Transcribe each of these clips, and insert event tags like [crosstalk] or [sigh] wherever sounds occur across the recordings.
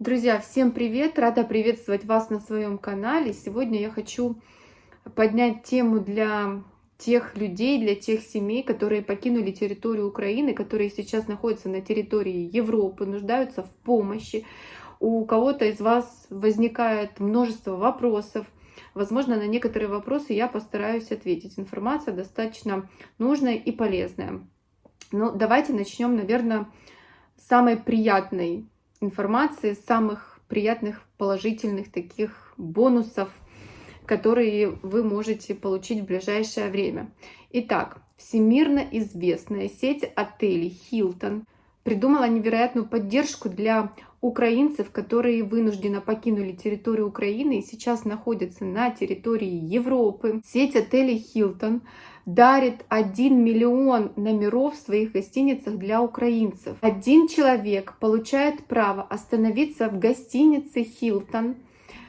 Друзья, всем привет! Рада приветствовать вас на своем канале. Сегодня я хочу поднять тему для тех людей, для тех семей, которые покинули территорию Украины, которые сейчас находятся на территории Европы, нуждаются в помощи. У кого-то из вас возникает множество вопросов. Возможно, на некоторые вопросы я постараюсь ответить. Информация достаточно нужная и полезная. Но давайте начнем, наверное, с самой приятной информации, самых приятных, положительных таких бонусов, которые вы можете получить в ближайшее время. Итак, всемирно известная сеть отелей Hilton придумала невероятную поддержку для украинцев, которые вынужденно покинули территорию Украины и сейчас находятся на территории Европы. Сеть отелей Hilton дарит 1 миллион номеров в своих гостиницах для украинцев. Один человек получает право остановиться в гостинице Hilton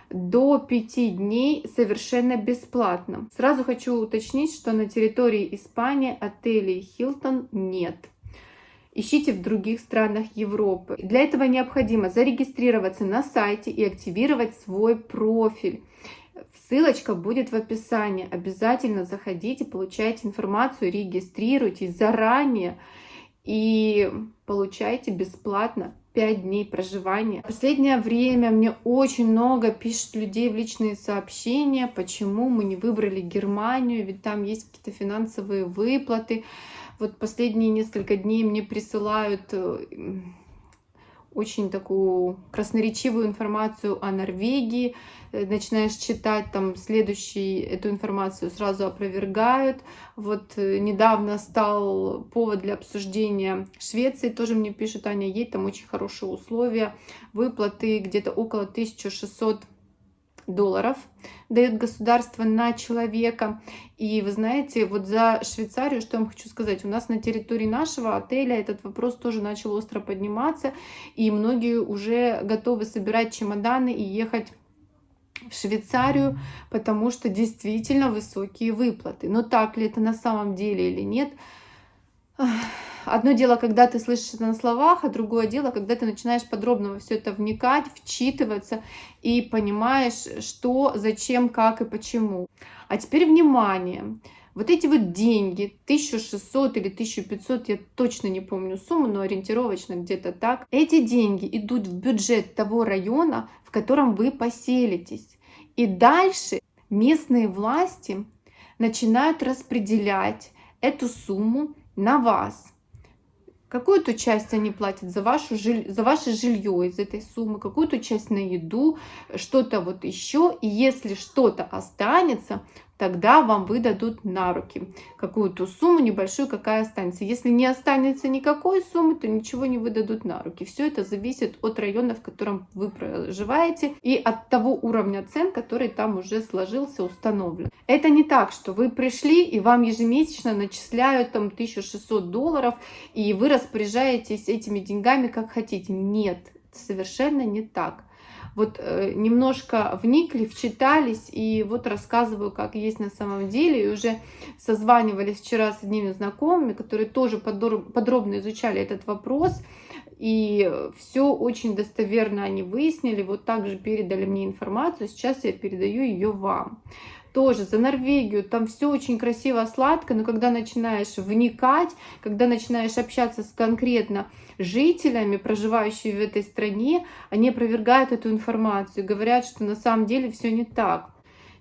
до 5 дней совершенно бесплатно. Сразу хочу уточнить, что на территории Испании отелей Hilton нет. Ищите в других странах Европы. Для этого необходимо зарегистрироваться на сайте и активировать свой профиль. Ссылочка будет в описании. Обязательно заходите, получайте информацию, регистрируйтесь заранее и получайте бесплатно 5 дней проживания. В последнее время мне очень много пишут людей в личные сообщения, почему мы не выбрали Германию, ведь там есть какие-то финансовые выплаты. Вот последние несколько дней мне присылают э, очень такую красноречивую информацию о Норвегии, э, начинаешь читать, там следующий эту информацию сразу опровергают. Вот э, недавно стал повод для обсуждения Швеции, тоже мне пишут, Аня, едь, там очень хорошие условия, выплаты где-то около 1600 долларов дает государство на человека. И вы знаете, вот за Швейцарию, что я вам хочу сказать, у нас на территории нашего отеля этот вопрос тоже начал остро подниматься, и многие уже готовы собирать чемоданы и ехать в Швейцарию, потому что действительно высокие выплаты. Но так ли это на самом деле или нет? Одно дело, когда ты слышишь это на словах, а другое дело, когда ты начинаешь подробно во все это вникать, вчитываться и понимаешь, что, зачем, как и почему. А теперь внимание. Вот эти вот деньги, 1600 или 1500, я точно не помню сумму, но ориентировочно где-то так. Эти деньги идут в бюджет того района, в котором вы поселитесь. И дальше местные власти начинают распределять эту сумму на вас. Какую-то часть они платят за, вашу, за ваше жилье из этой суммы, какую-то часть на еду, что-то вот еще. И если что-то останется, тогда вам выдадут на руки какую-то сумму небольшую, какая останется. Если не останется никакой суммы, то ничего не выдадут на руки. Все это зависит от района, в котором вы проживаете и от того уровня цен, который там уже сложился, установлен. Это не так, что вы пришли и вам ежемесячно начисляют там 1600 долларов, и вы распоряжаетесь этими деньгами как хотите. Нет, совершенно не так вот э, немножко вникли, вчитались, и вот рассказываю, как есть на самом деле. И уже созванивались вчера с одними знакомыми, которые тоже подробно изучали этот вопрос, и все очень достоверно они выяснили, вот также передали мне информацию, сейчас я передаю ее вам тоже за Норвегию, там все очень красиво, сладко, но когда начинаешь вникать, когда начинаешь общаться с конкретно жителями, проживающими в этой стране, они опровергают эту информацию, говорят, что на самом деле все не так.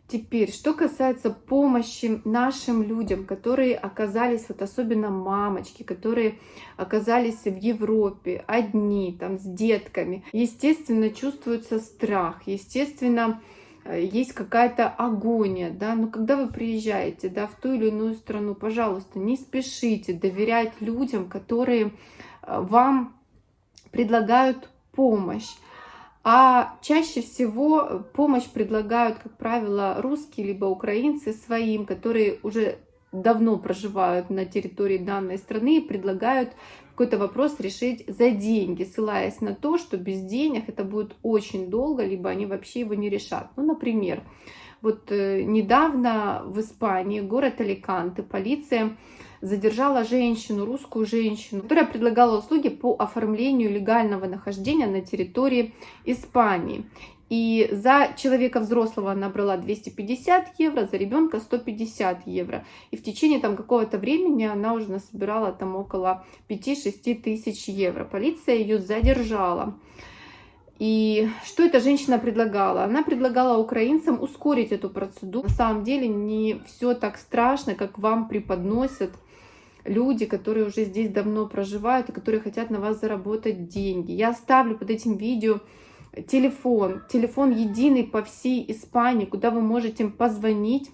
Теперь, что касается помощи нашим людям, которые оказались, вот особенно мамочки, которые оказались в Европе одни, там, с детками, естественно, чувствуется страх, естественно, Э, есть какая-то агония, да, но когда вы приезжаете, да, в ту или иную страну, пожалуйста, не спешите доверять людям, которые вам предлагают помощь. А чаще всего помощь предлагают, как правило, русские либо украинцы своим, которые уже давно проживают на территории данной страны и предлагают какой-то вопрос решить за деньги, ссылаясь на то, что без денег это будет очень долго, либо они вообще его не решат. Ну, например, вот э, недавно в Испании, город Аликанте, полиция задержала женщину, русскую женщину, которая предлагала услуги по оформлению легального нахождения на территории Испании. И за человека взрослого она брала 250 евро, за ребенка 150 евро. И в течение там какого-то времени она уже насобирала там около 5-6 тысяч евро. Полиция ее задержала. И что эта женщина предлагала? Она предлагала украинцам ускорить эту процедуру. На самом деле не все так страшно, как вам преподносят люди, которые уже здесь давно проживают и которые хотят на вас заработать деньги. Я оставлю под этим видео телефон, телефон единый по всей Испании, куда вы можете позвонить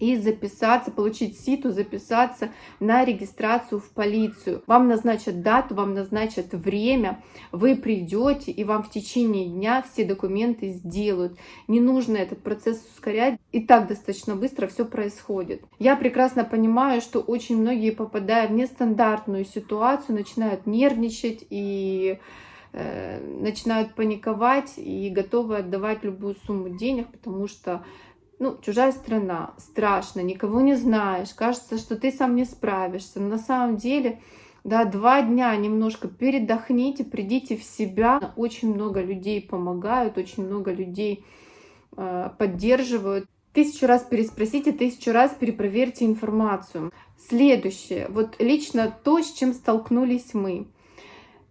и записаться, получить ситу, записаться на регистрацию в полицию. Вам назначат дату, вам назначат время, вы придете, и вам в течение дня все документы сделают. Не нужно этот процесс ускорять, и так достаточно быстро все происходит. Я прекрасно понимаю, что очень многие, попадая в нестандартную ситуацию, начинают нервничать и Э, начинают паниковать и готовы отдавать любую сумму денег, потому что ну, чужая страна, страшно, никого не знаешь, кажется, что ты сам не справишься. Но на самом деле, да, два дня немножко передохните, придите в себя. Очень много людей помогают, очень много людей э, поддерживают. Тысячу раз переспросите, тысячу раз перепроверьте информацию. Следующее, вот лично то, с чем столкнулись мы.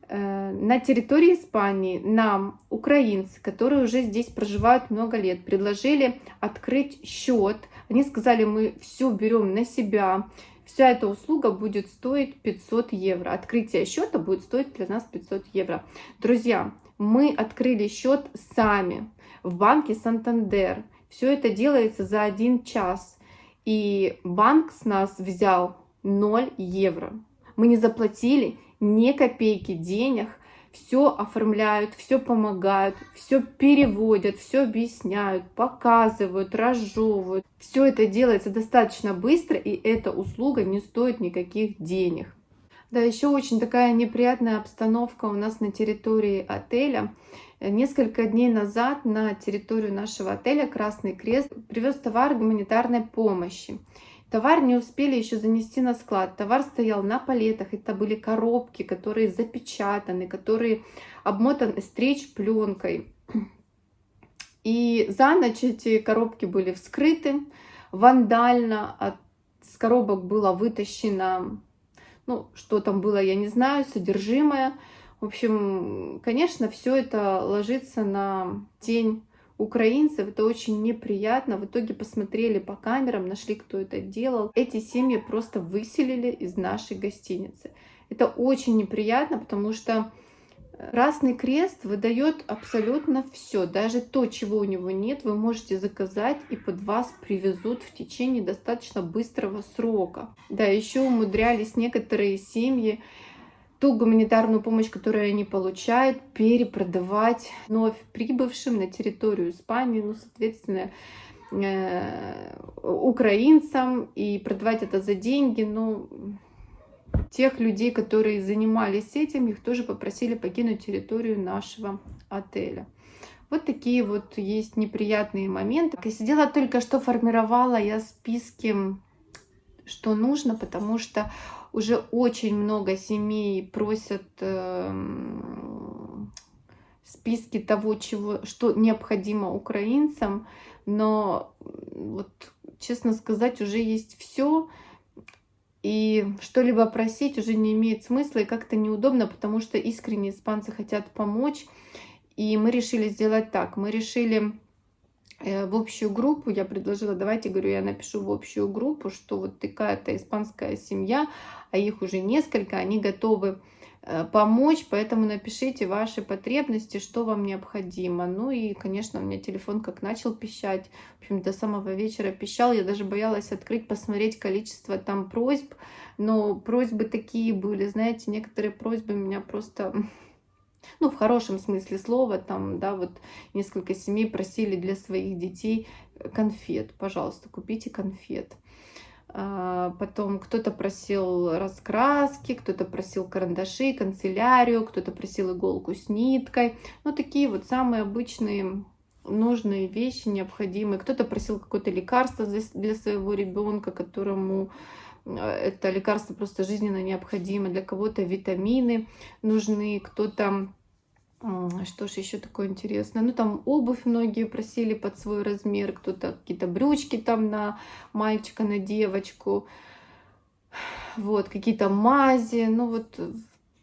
Э, на территории Испании нам, украинцы, которые уже здесь проживают много лет, предложили открыть счет. Они сказали, мы все берем на себя, вся эта услуга будет стоить 500 евро. Открытие счета будет стоить для нас 500 евро. Друзья, мы открыли счет сами в банке Сантандер. Все это делается за один час. И банк с нас взял 0 евро. Мы не заплатили ни копейки денег, все оформляют, все помогают, все переводят, все объясняют, показывают, разжевывают. Все это делается достаточно быстро, и эта услуга не стоит никаких денег. Да, еще очень такая неприятная обстановка у нас на территории отеля. Несколько дней назад на территорию нашего отеля Красный Крест привез товар гуманитарной помощи. Товар не успели еще занести на склад. Товар стоял на палетах. Это были коробки, которые запечатаны, которые обмотаны стрейч пленкой. И за ночь эти коробки были вскрыты вандально. От, с коробок было вытащено, ну, что там было, я не знаю, содержимое. В общем, конечно, все это ложится на тень украинцев. Это очень неприятно. В итоге посмотрели по камерам, нашли, кто это делал. Эти семьи просто выселили из нашей гостиницы. Это очень неприятно, потому что Красный Крест выдает абсолютно все. Даже то, чего у него нет, вы можете заказать и под вас привезут в течение достаточно быстрого срока. Да, еще умудрялись некоторые семьи ту гуманитарную помощь, которую они получают, перепродавать вновь прибывшим на территорию Испании, ну, соответственно, э, украинцам и продавать это за деньги. Ну, тех людей, которые занимались этим, их тоже попросили покинуть территорию нашего отеля. Вот такие вот есть неприятные моменты. Я сидела только что, формировала я списки, что нужно, потому что уже очень много семей просят э, списки того, чего, что необходимо украинцам, но вот, честно сказать, уже есть все, и что-либо просить уже не имеет смысла и как-то неудобно, потому что искренне испанцы хотят помочь. И мы решили сделать так. Мы решили в общую группу, я предложила, давайте, говорю, я напишу в общую группу, что вот такая-то испанская семья, а их уже несколько, они готовы э, помочь, поэтому напишите ваши потребности, что вам необходимо. Ну и, конечно, у меня телефон как начал пищать, в общем, до самого вечера пищал, я даже боялась открыть, посмотреть количество там просьб, но просьбы такие были, знаете, некоторые просьбы меня просто ну, в хорошем смысле слова, там, да, вот несколько семей просили для своих детей конфет, пожалуйста, купите конфет. А, потом кто-то просил раскраски, кто-то просил карандаши, канцелярию, кто-то просил иголку с ниткой. Ну, такие вот самые обычные нужные вещи, необходимые. Кто-то просил какое-то лекарство для своего ребенка, которому это лекарство просто жизненно необходимо, для кого-то витамины нужны, кто-то что ж еще такое интересное? Ну, там обувь многие просили под свой размер, кто-то какие-то брючки там на мальчика, на девочку. Вот, какие-то мази. Ну, вот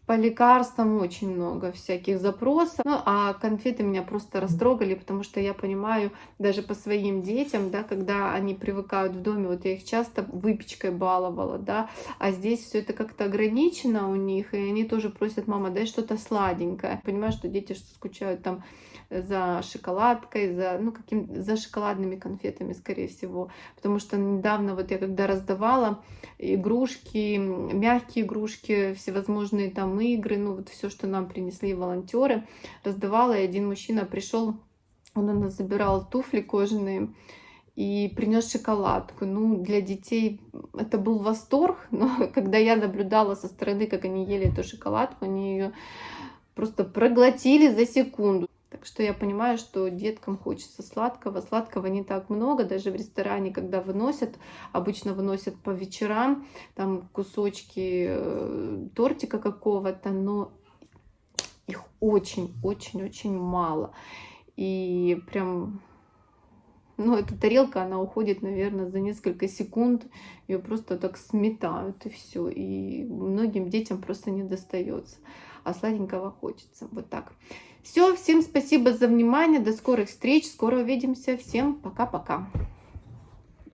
по лекарствам очень много всяких запросов. Ну, а конфеты меня просто растрогали, потому что я понимаю, даже по своим детям, да, когда они привыкают в доме, вот я их часто выпечкой баловала, да, а здесь все это как-то ограничено у них, и они тоже просят, мама, дай что-то сладенькое. Понимаю, что дети что скучают там за шоколадкой, за, ну, каким, за шоколадными конфетами, скорее всего. Потому что недавно вот я когда раздавала игрушки, мягкие игрушки, всевозможные там игры, ну вот все, что нам принесли волонтеры, раздавала, и один мужчина пришел, он у нас забирал туфли кожаные, и принес шоколадку. Ну, для детей это был восторг, [laughs] но когда я наблюдала со стороны, как они ели эту шоколадку, они ее просто проглотили за секунду. Так что я понимаю, что деткам хочется сладкого. Сладкого не так много, даже в ресторане, когда выносят, обычно выносят по вечерам, там кусочки э, тортика какого-то, но их очень-очень-очень мало. И прям, ну, эта тарелка, она уходит, наверное, за несколько секунд. Ее просто так сметают, и все. И многим детям просто не достается. А сладенького хочется. Вот так. Все, всем спасибо за внимание, до скорых встреч, скоро увидимся, всем пока-пока.